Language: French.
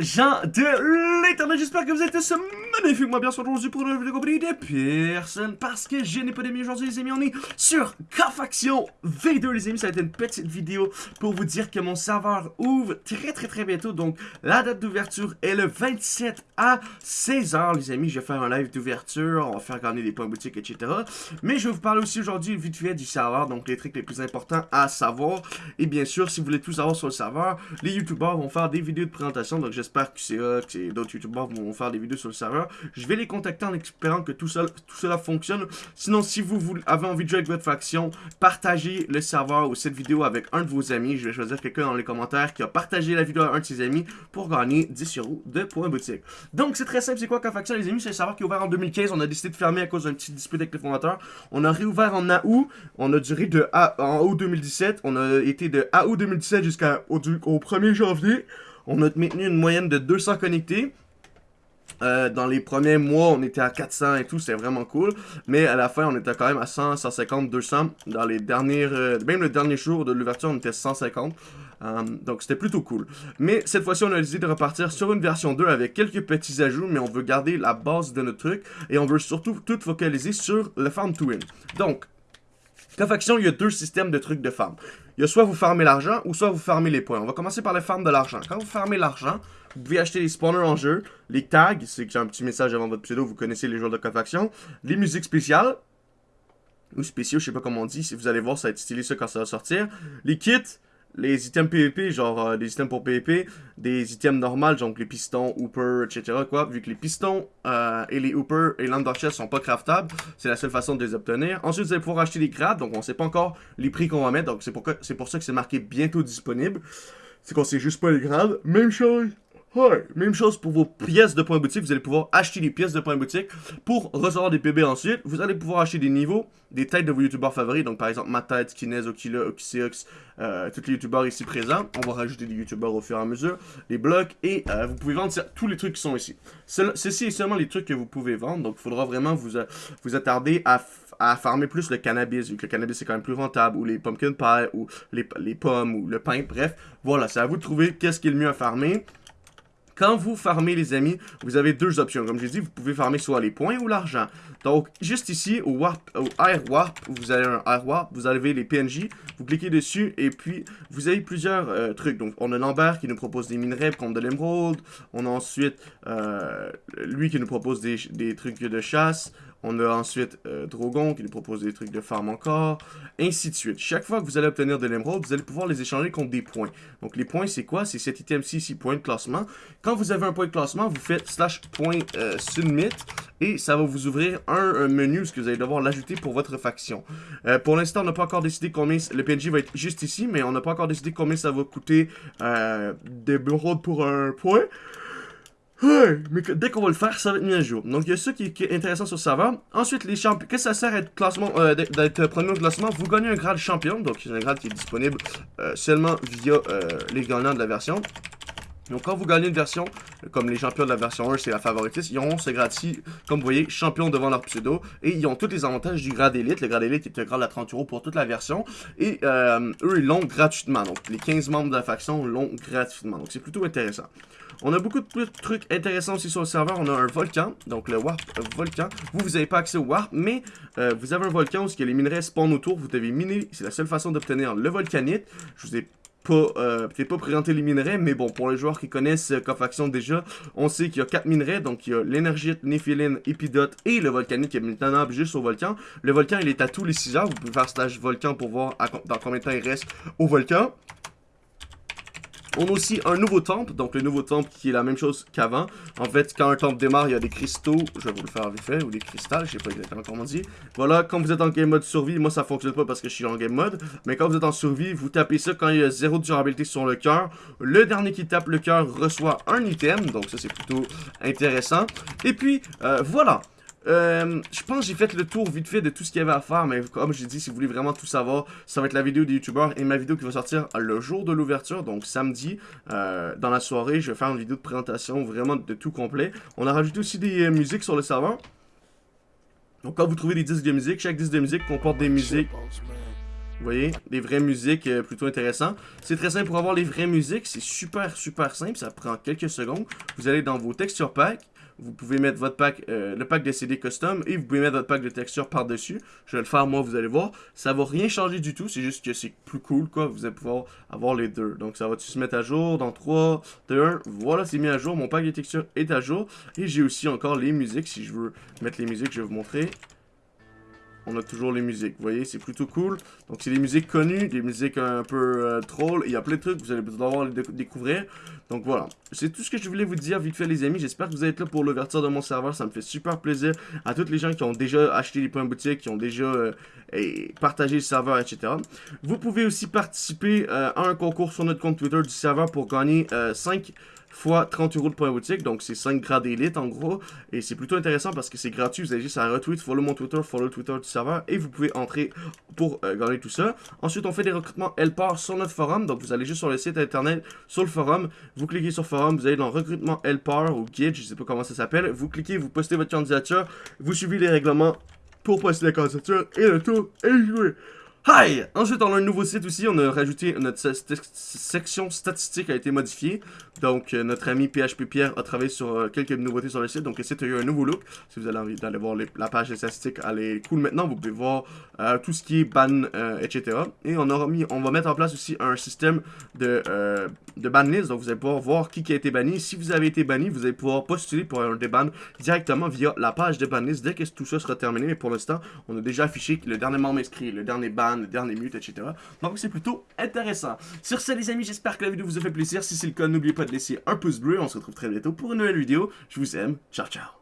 gens de l'internet, j'espère que vous êtes tous magnifiquement bien aujourd'hui pour une vidéo compris des personnes parce que n'ai pas d'amis aujourd'hui les amis, on est sur K-Faction V2 les amis, ça va être une petite vidéo pour vous dire que mon serveur ouvre très très très bientôt, donc la date d'ouverture est le 27 à 16h les amis, je vais faire un live d'ouverture, on va faire gagner des points boutiques etc, mais je vais vous parler aussi aujourd'hui vite fait du serveur, donc les trucs les plus importants à savoir, et bien sûr si vous voulez tout savoir sur le serveur, les youtubeurs vont faire des vidéos de présentation, donc j'espère que c'est que d'autres youtubeurs vont faire des vidéos sur le serveur. Je vais les contacter en espérant que tout, cela fonctionne. Sinon, si vous, avez envie de jouer avec votre faction, partagez le serveur ou cette vidéo avec un de vos amis. Je vais choisir quelqu'un dans les commentaires qui a partagé la vidéo à un de ses amis pour gagner 10 euros de points boutique. Donc, c'est très simple. C'est quoi faction les amis? C'est un serveur qui est ouvert en 2015. On a décidé de fermer à cause d'un petit dispute avec les fondateurs. On a réouvert en août. On a duré de en août 2017. On a été de août 2017 jusqu'au au 1er janvier. On a maintenu une moyenne de 200 connectés. Euh, dans les premiers mois, on était à 400 et tout, c'est vraiment cool. Mais à la fin, on était quand même à 100, 150, 200. Dans les dernières, euh, même le dernier jour de l'ouverture, on était 150. Euh, donc c'était plutôt cool. Mais cette fois-ci, on a décidé de repartir sur une version 2 avec quelques petits ajouts, mais on veut garder la base de notre truc. Et on veut surtout tout focaliser sur le farm to win. Donc, la faction, il y a deux systèmes de trucs de farm. Il y a soit vous farmez l'argent ou soit vous farmez les points. On va commencer par le farm de l'argent. Quand vous farmez l'argent, vous pouvez acheter les spawners en jeu, les tags, c'est que j'ai un petit message avant votre pseudo, vous connaissez les joueurs de faction, les musiques spéciales, ou spéciaux, je sais pas comment on dit, si vous allez voir, ça va être stylé ça quand ça va sortir, les kits, les items PvP, genre euh, des items pour PvP, des items normales, donc les pistons, Hooper, etc. Quoi, vu que les pistons euh, et les Hooper et l'Underchest sont pas craftables, c'est la seule façon de les obtenir. Ensuite, vous allez pouvoir acheter des grades, donc on sait pas encore les prix qu'on va mettre, donc c'est pour, pour ça que c'est marqué bientôt disponible. C'est qu'on sait juste pas les grades. Même chose Ouais, même chose pour vos pièces de points boutique. Vous allez pouvoir acheter des pièces de points boutique pour recevoir des PB ensuite. Vous allez pouvoir acheter des niveaux, des têtes de vos youtubeurs favoris. Donc par exemple, ma tête, Kinez, Okila, Oxyox, euh, tous les youtubeurs ici présents. On va rajouter des youtubeurs au fur et à mesure, les blocs et euh, vous pouvez vendre tous les trucs qui sont ici. ceci est seulement les trucs que vous pouvez vendre. Donc il faudra vraiment vous, euh, vous attarder à à farmer plus le cannabis, vu que le cannabis est quand même plus rentable, ou les pumpkin pie, ou les, les pommes, ou le pain, bref. Voilà, c'est à vous de trouver qu'est-ce qui est le mieux à farmer. Quand vous farmez, les amis, vous avez deux options. Comme j'ai dit, vous pouvez farmer soit les points ou l'argent. Donc, juste ici, au, Air Warp, vous avez un Air Warp, vous avez les PNJ, vous cliquez dessus, et puis, vous avez plusieurs euh, trucs. Donc, on a Lambert qui nous propose des minerais comme de l'émeraude. On a ensuite euh, lui qui nous propose des, des trucs de chasse. On a ensuite euh, Drogon qui nous propose des trucs de farm encore, ainsi de suite. Chaque fois que vous allez obtenir de l'émeraude, vous allez pouvoir les échanger contre des points. Donc les points, c'est quoi? C'est cet item-ci, ici, point de classement. Quand vous avez un point de classement, vous faites slash point euh, submit et ça va vous ouvrir un, menu ce que vous allez devoir l'ajouter pour votre faction. Euh, pour l'instant, on n'a pas encore décidé combien... Le PNJ va être juste ici, mais on n'a pas encore décidé combien ça va coûter d'émeraude pour un point. Mais dès qu'on va le faire, ça va être mis à jour. Donc, il y a ça qui, est intéressant sur le serveur. Ensuite, les champions. Qu'est-ce que ça sert d'être classement, euh, d'être premier au classement Vous gagnez un grade champion. Donc, c'est un grade qui est disponible euh, seulement via euh, les gagnants de la version. Donc, quand vous gagnez une version, comme les champions de la version 1, c'est la favoritiste, ils auront ce grade-ci, comme vous voyez, champion devant leur pseudo. Et ils ont tous les avantages du grade élite. Le grade élite est un grade à 30 euros pour toute la version. Et eux, ils l'ont gratuitement. Donc, les 15 membres de la faction l'ont gratuitement. Donc, c'est plutôt intéressant. On a beaucoup de trucs intéressants aussi sur le serveur. On a un volcan, donc le Warp Volcan. Vous, vous n'avez pas accès au Warp, mais euh, vous avez un volcan où les minerais spawn autour. Vous devez miner, c'est la seule façon d'obtenir le volcanite. Je vous ai pas, euh, peut-être pas présenté les minerais, mais bon, pour les joueurs qui connaissent euh, Cofaction déjà, on sait qu'il y a 4 minerais, donc il y a l'énergite, néphiline, épidote et le volcanite qui est maintenant juste au volcan. Le volcan, il est à tous les 6 heures, vous pouvez faire stage volcan pour voir dans combien de temps il reste au volcan. On a aussi un nouveau temple, donc le nouveau temple qui est la même chose qu'avant. En fait, quand un temple démarre, il y a des cristaux, je vais vous le faire vite fait, ou des cristals, je sais pas exactement comment on dit. Voilà, quand vous êtes en game mode survie, moi ça fonctionne pas parce que je suis en game mode, mais quand vous êtes en survie, vous tapez ça quand il y a zéro durabilité sur le cœur. Le dernier qui tape le cœur reçoit un item, donc ça c'est plutôt intéressant. Et puis, euh, voilà. Euh, je pense que j'ai fait le tour vite fait de tout ce qu'il y avait à faire, mais comme j'ai dit, si vous voulez vraiment tout savoir, ça va être la vidéo des youtubeurs et ma vidéo qui va sortir le jour de l'ouverture, donc samedi, euh, dans la soirée, je vais faire une vidéo de présentation vraiment de tout complet. On a rajouté aussi des euh, musiques sur le serveur. Donc quand vous trouvez des disques de musique, chaque disque de musique comporte des musiques Vous voyez, des vraies musiques plutôt intéressantes. C'est très simple pour avoir les vraies musiques. C'est super, super simple. Ça prend quelques secondes. Vous allez dans vos texture packs. Vous pouvez mettre votre pack, euh, le pack de CD custom et vous pouvez mettre votre pack de texture par-dessus. Je vais le faire moi, vous allez voir. Ça va rien changer du tout, c'est juste que c'est plus cool quoi. Vous allez pouvoir avoir les deux. Donc ça va se mettre à jour dans 3, 2, 1. Voilà, c'est mis à jour. Mon pack de texture est à jour. Et j'ai aussi encore les musiques. Si je veux mettre les musiques, je vais vous montrer on a toujours les musiques. Vous voyez, c'est plutôt cool. Donc, c'est des musiques connues, des musiques un peu euh, troll. Il y a plein de trucs, vous allez devoir les découvrir. Donc, voilà. C'est tout ce que je voulais vous dire vite fait, les amis. J'espère que vous êtes là pour l'ouverture de mon serveur. Ça me fait super plaisir. À tous les gens qui ont déjà acheté les points boutique, qui ont déjà euh, partagé le serveur, etc. Vous pouvez aussi participer euh, à un concours sur notre compte Twitter du serveur pour gagner 5 fois 30 euros de points boutique. Donc, c'est 5 grades d'élite en gros. Et c'est plutôt intéressant parce que c'est gratuit. Vous avez juste à retweet, follow mon Twitter, follow Twitter du serveur. Et vous pouvez entrer pour euh, gagner tout ça. Ensuite, on fait des recrutements Helper sur notre forum. Donc, vous allez juste sur le site internet, sur le forum. Vous cliquez sur forum, vous allez dans recrutement Helper ou guide, je sais pas comment ça s'appelle. Vous cliquez, vous postez votre candidature. Vous suivez les règlements pour poster la candidature. Et le tour est joué. Hi! Ensuite, on a un nouveau site aussi. On a rajouté notre section statistique a été modifiée. Donc, euh, notre ami PHP Pierre a travaillé sur euh, quelques nouveautés sur le site. Donc, le site a eu un nouveau look. Si vous avez envie d'aller voir la page des statistiques, elle est cool maintenant. Vous pouvez voir euh, tout ce qui est ban, etc. Et on, aura mis, on va mettre en place aussi un système de, de ban list. Donc, vous allez pouvoir voir qui, qui a été banni. Si vous avez été banni, vous allez pouvoir postuler pour un déban directement via la page de ban list dès que tout ça sera terminé. Mais pour l'instant, on a déjà affiché le dernier membre inscrit, le dernier ban, le dernier mute, etc. Donc c'est plutôt intéressant. Sur ce les amis, j'espère que la vidéo vous a fait plaisir. Si c'est le cas, n'oubliez pas de laisser un pouce bleu. On se retrouve très bientôt pour une nouvelle vidéo. Je vous aime. Ciao, ciao.